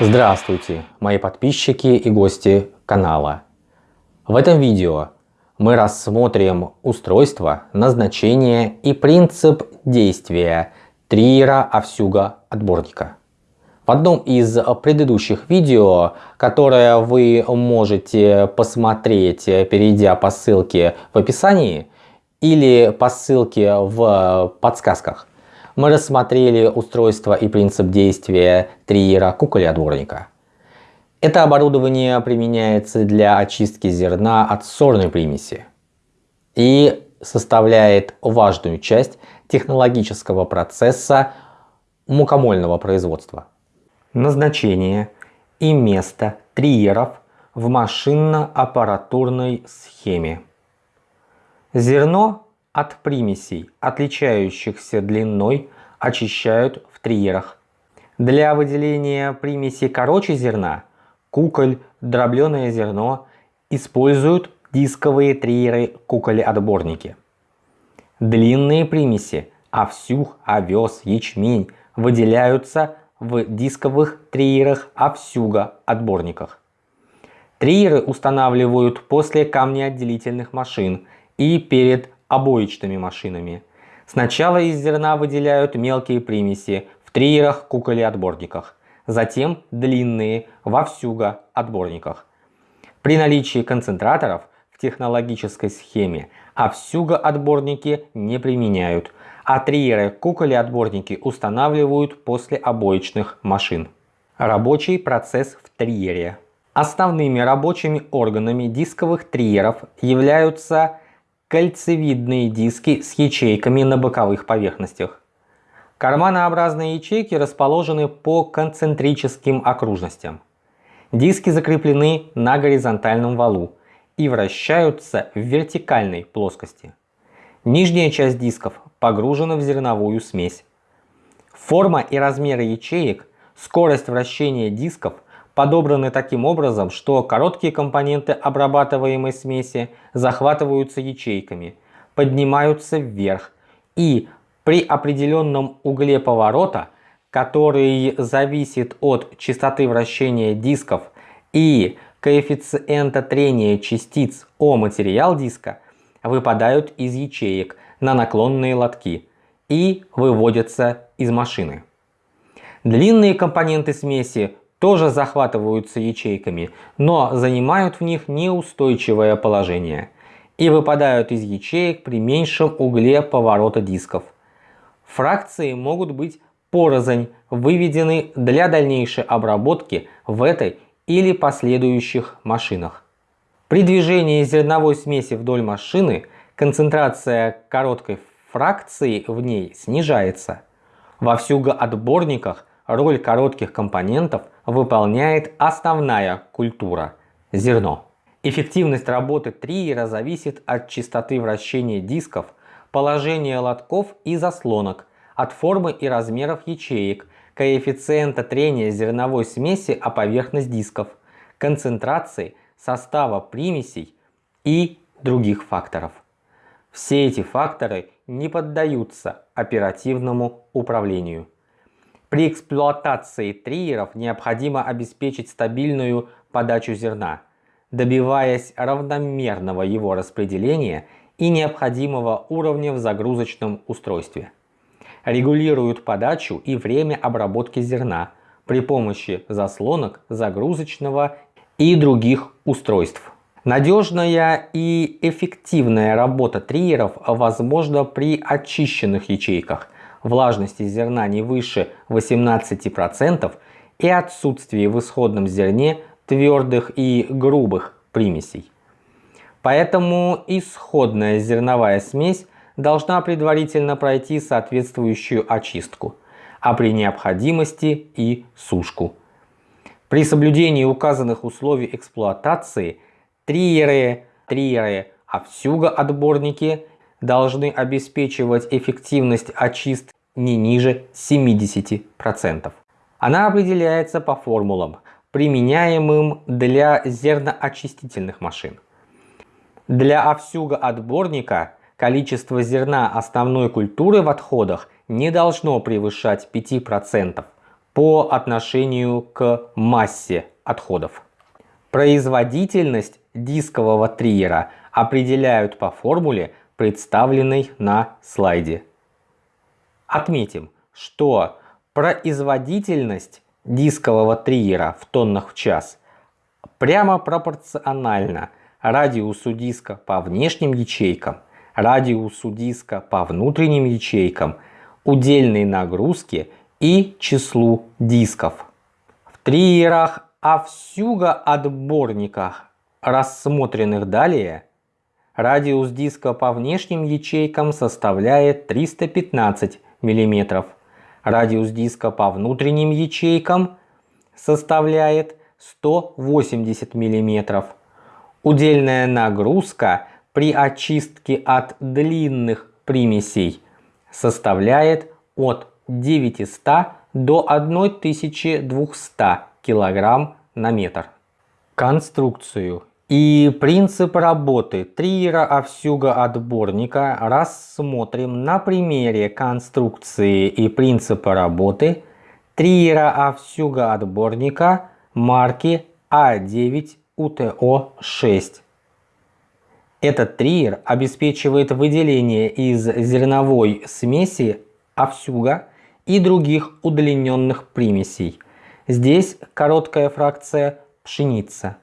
Здравствуйте, мои подписчики и гости канала. В этом видео мы рассмотрим устройство, назначение и принцип действия триера Овсюга отборника. В одном из предыдущих видео, которое вы можете посмотреть, перейдя по ссылке в описании или по ссылке в подсказках, мы рассмотрели устройство и принцип действия триера куколя-отборника. Это оборудование применяется для очистки зерна от сорной примеси и составляет важную часть технологического процесса мукомольного производства. Назначение и место триеров в машинно-аппаратурной схеме. Зерно от примесей, отличающихся длиной, очищают в триерах. Для выделения примеси короче зерна, куколь, дробленое зерно используют дисковые триеры куколи-отборники. Длинные примеси, овсюх, овес, ячмень выделяются в дисковых триерах овсюга-отборниках. Триеры устанавливают после камнеотделительных машин и перед обоичными машинами. Сначала из зерна выделяют мелкие примеси в триерах куколе-отборниках, затем длинные во всюго-отборниках. При наличии концентраторов в технологической схеме овсюго-отборники не применяют, а триеры куколе-отборники устанавливают после обоичных машин. Рабочий процесс в триере. Основными рабочими органами дисковых триеров являются кольцевидные диски с ячейками на боковых поверхностях. Карманообразные ячейки расположены по концентрическим окружностям. Диски закреплены на горизонтальном валу и вращаются в вертикальной плоскости. Нижняя часть дисков погружена в зерновую смесь. Форма и размеры ячеек, скорость вращения дисков подобраны таким образом, что короткие компоненты обрабатываемой смеси захватываются ячейками, поднимаются вверх и при определенном угле поворота, который зависит от частоты вращения дисков и коэффициента трения частиц о материал диска, выпадают из ячеек на наклонные лотки и выводятся из машины. Длинные компоненты смеси тоже захватываются ячейками, но занимают в них неустойчивое положение и выпадают из ячеек при меньшем угле поворота дисков. Фракции могут быть порознь выведены для дальнейшей обработки в этой или последующих машинах. При движении зерновой смеси вдоль машины концентрация короткой фракции в ней снижается. Во всюгоотборниках роль коротких компонентов выполняет основная культура – зерно. Эффективность работы триера зависит от частоты вращения дисков, положения лотков и заслонок, от формы и размеров ячеек, коэффициента трения зерновой смеси о поверхность дисков, концентрации, состава примесей и других факторов. Все эти факторы не поддаются оперативному управлению. При эксплуатации триеров необходимо обеспечить стабильную подачу зерна, добиваясь равномерного его распределения и необходимого уровня в загрузочном устройстве. Регулируют подачу и время обработки зерна при помощи заслонок, загрузочного и других устройств. Надежная и эффективная работа триеров возможна при очищенных ячейках, влажности зерна не выше 18% и отсутствии в исходном зерне твердых и грубых примесей. Поэтому исходная зерновая смесь должна предварительно пройти соответствующую очистку, а при необходимости и сушку. При соблюдении указанных условий эксплуатации триеры, триеры, овсюго-отборники должны обеспечивать эффективность очистки не ниже 70%. Она определяется по формулам, применяемым для зерноочистительных машин. Для овсюга отборника количество зерна основной культуры в отходах не должно превышать 5% по отношению к массе отходов. Производительность дискового триера определяют по формуле, представленной на слайде. Отметим, что производительность дискового триера в тоннах в час прямо пропорциональна радиусу диска по внешним ячейкам, радиусу диска по внутренним ячейкам, удельной нагрузке и числу дисков. В триерах Авсюга отборниках, рассмотренных далее, радиус диска по внешним ячейкам составляет 315 мм, радиус диска по внутренним ячейкам составляет 180 мм. Удельная нагрузка при очистке от длинных примесей составляет от 900 до 1200 кг на метр. Конструкцию и принцип работы триера овсюга отборника рассмотрим на примере конструкции и принципа работы триера овсюга отборника марки А9УТО-6. Этот триер обеспечивает выделение из зерновой смеси овсюга и других удлиненных примесей. Здесь короткая фракция пшеница.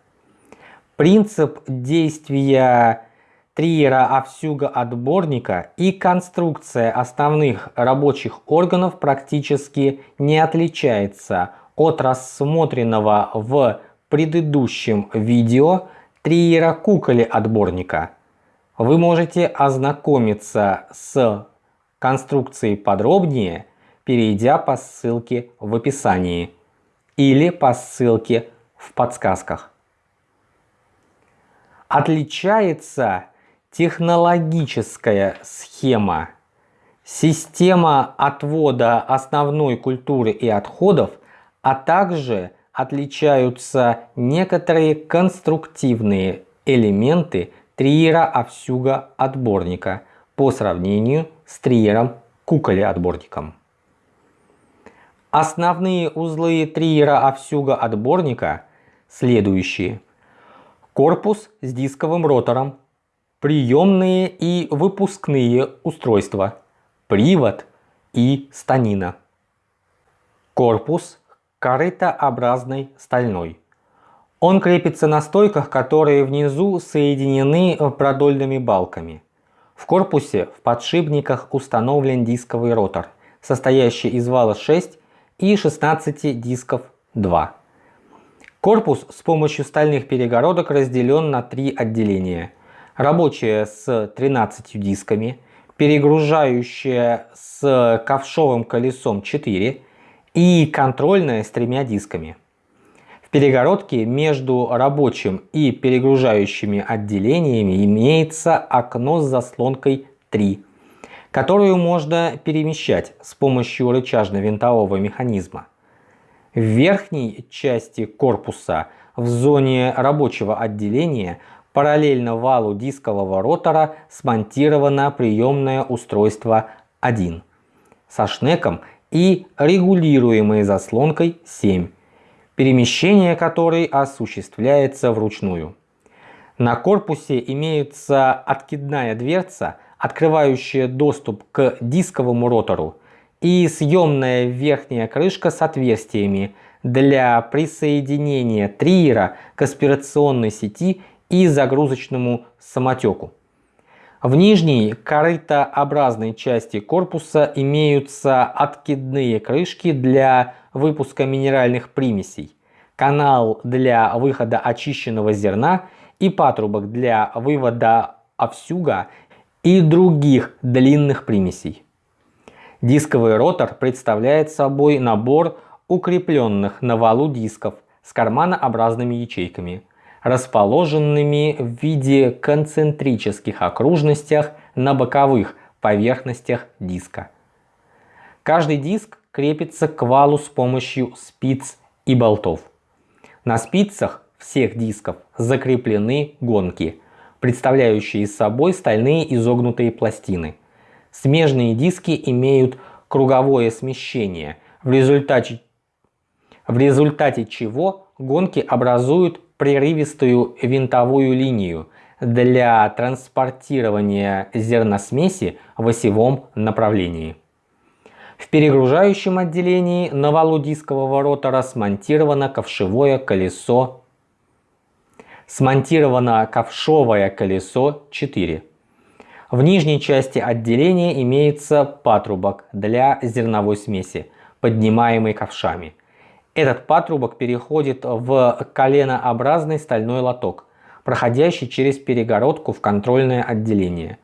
Принцип действия триера овсюга отборника и конструкция основных рабочих органов практически не отличается от рассмотренного в предыдущем видео триера куколи отборника. Вы можете ознакомиться с конструкцией подробнее, перейдя по ссылке в описании или по ссылке в подсказках. Отличается технологическая схема. Система отвода основной культуры и отходов, а также отличаются некоторые конструктивные элементы триера овсюга отборника по сравнению с триером куколи отборником. Основные узлы триера овсюга отборника следующие. Корпус с дисковым ротором, приемные и выпускные устройства, привод и станина. Корпус корытообразный стальной. Он крепится на стойках, которые внизу соединены продольными балками. В корпусе в подшипниках установлен дисковый ротор, состоящий из вала 6 и 16 дисков 2. Корпус с помощью стальных перегородок разделен на три отделения. Рабочее с 13 дисками, перегружающее с ковшовым колесом 4 и контрольное с тремя дисками. В перегородке между рабочим и перегружающими отделениями имеется окно с заслонкой 3 которую можно перемещать с помощью рычажно-винтового механизма. В верхней части корпуса в зоне рабочего отделения параллельно валу дискового ротора смонтировано приемное устройство 1 со шнеком и регулируемой заслонкой 7, перемещение которой осуществляется вручную. На корпусе имеется откидная дверца открывающая доступ к дисковому ротору и съемная верхняя крышка с отверстиями для присоединения триера к аспирационной сети и загрузочному самотеку. В нижней корытообразной части корпуса имеются откидные крышки для выпуска минеральных примесей, канал для выхода очищенного зерна и патрубок для вывода овсюга и других длинных примесей. Дисковый ротор представляет собой набор укрепленных на валу дисков с карманообразными ячейками, расположенными в виде концентрических окружностях на боковых поверхностях диска. Каждый диск крепится к валу с помощью спиц и болтов. На спицах всех дисков закреплены гонки – представляющие собой стальные изогнутые пластины. Смежные диски имеют круговое смещение, в результате в результате чего гонки образуют прерывистую винтовую линию для транспортирования зерносмеси в осевом направлении. В перегружающем отделении на валу дискового ротора смонтировано ковшевое колесо смонтировано ковшовое колесо 4. В нижней части отделения имеется патрубок для зерновой смеси, поднимаемый ковшами. Этот патрубок переходит в коленообразный стальной лоток, проходящий через перегородку в контрольное отделение.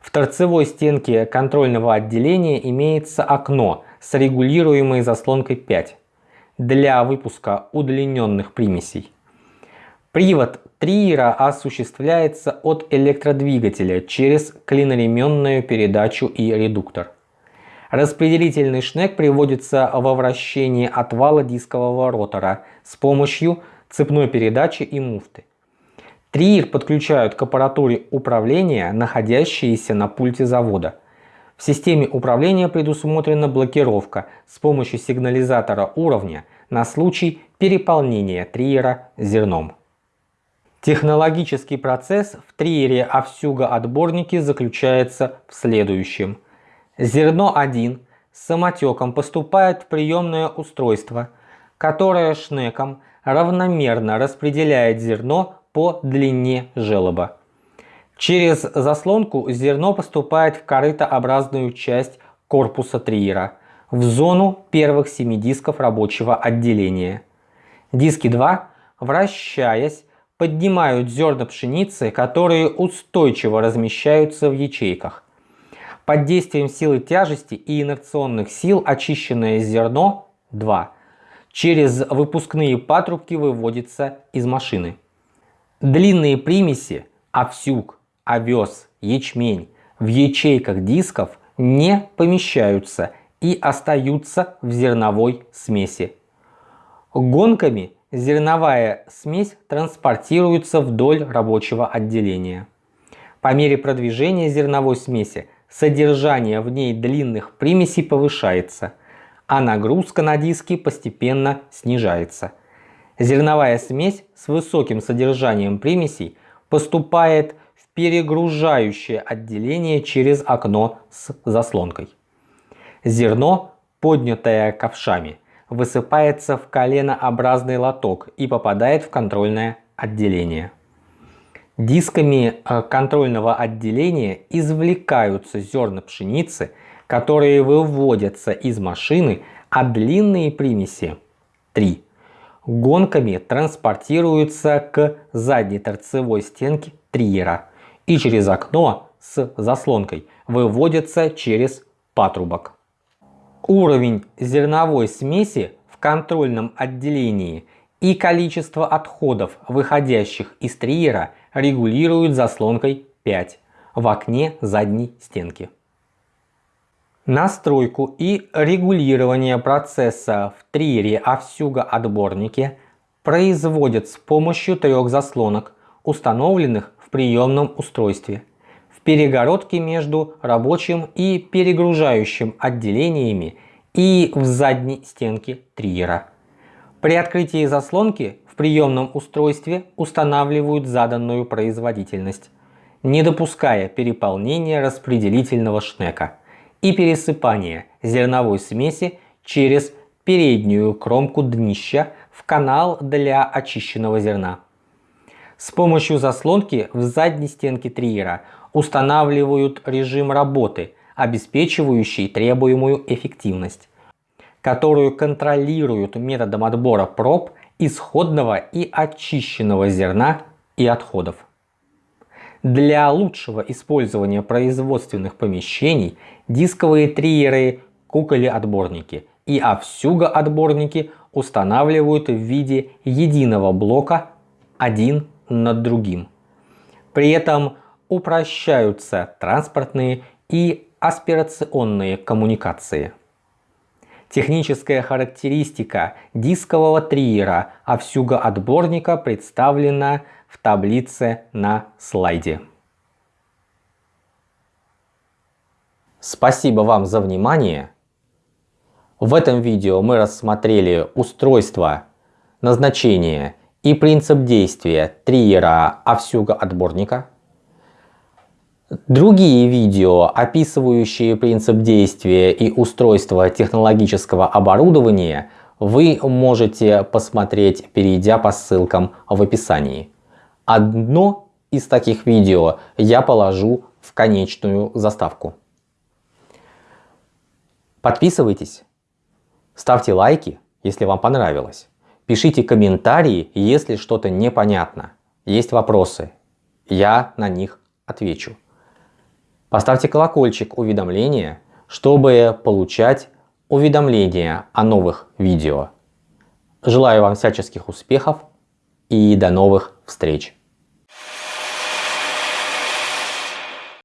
В торцевой стенке контрольного отделения имеется окно с регулируемой заслонкой 5 для выпуска удлиненных примесей. Привод триера осуществляется от электродвигателя через клиноременную передачу и редуктор. Распределительный шнек приводится во вращение отвала дискового ротора с помощью цепной передачи и муфты. Триер подключают к аппаратуре управления, находящейся на пульте завода. В системе управления предусмотрена блокировка с помощью сигнализатора уровня на случай переполнения триера зерном. Технологический процесс в триере Овсюга отборники заключается в следующем. Зерно 1 с самотеком поступает в приемное устройство, которое шнеком равномерно распределяет зерно по длине желоба. Через заслонку зерно поступает в корытообразную часть корпуса триера, в зону первых семи дисков рабочего отделения. Диски 2, вращаясь, поднимают зерна пшеницы, которые устойчиво размещаются в ячейках. Под действием силы тяжести и инерционных сил очищенное зерно 2 через выпускные патрубки выводится из машины. Длинные примеси овсюк, овес, ячмень в ячейках дисков не помещаются и остаются в зерновой смеси. Гонками зерновая смесь транспортируется вдоль рабочего отделения. По мере продвижения зерновой смеси содержание в ней длинных примесей повышается, а нагрузка на диски постепенно снижается. Зерновая смесь с высоким содержанием примесей поступает в перегружающее отделение через окно с заслонкой. Зерно, поднятое ковшами, высыпается в коленообразный лоток и попадает в контрольное отделение. Дисками э, контрольного отделения извлекаются зерна пшеницы, которые выводятся из машины, а длинные примеси 3 гонками транспортируются к задней торцевой стенке триера и через окно с заслонкой выводятся через патрубок. Уровень зерновой смеси в контрольном отделении и количество отходов, выходящих из триера, регулируют заслонкой 5 в окне задней стенки. Настройку и регулирование процесса в триере овсюга отборнике производят с помощью трех заслонок, установленных в приемном устройстве перегородки между рабочим и перегружающим отделениями и в задней стенке триера. При открытии заслонки в приемном устройстве устанавливают заданную производительность, не допуская переполнения распределительного шнека и пересыпания зерновой смеси через переднюю кромку днища в канал для очищенного зерна. С помощью заслонки в задней стенке триера устанавливают режим работы, обеспечивающий требуемую эффективность, которую контролируют методом отбора проб исходного и очищенного зерна и отходов. Для лучшего использования производственных помещений дисковые триеры, куколи-отборники и овсюго-отборники устанавливают в виде единого блока один над другим. При этом упрощаются транспортные и аспирационные коммуникации. Техническая характеристика дискового триера овсюга отборника представлена в таблице на слайде. Спасибо вам за внимание. В этом видео мы рассмотрели устройство, назначение и принцип действия триера Овсюга отборника. Другие видео, описывающие принцип действия и устройство технологического оборудования, вы можете посмотреть, перейдя по ссылкам в описании. Одно из таких видео я положу в конечную заставку. Подписывайтесь, ставьте лайки, если вам понравилось. Пишите комментарии, если что-то непонятно. Есть вопросы, я на них отвечу. Поставьте колокольчик уведомления, чтобы получать уведомления о новых видео. Желаю вам всяческих успехов и до новых встреч!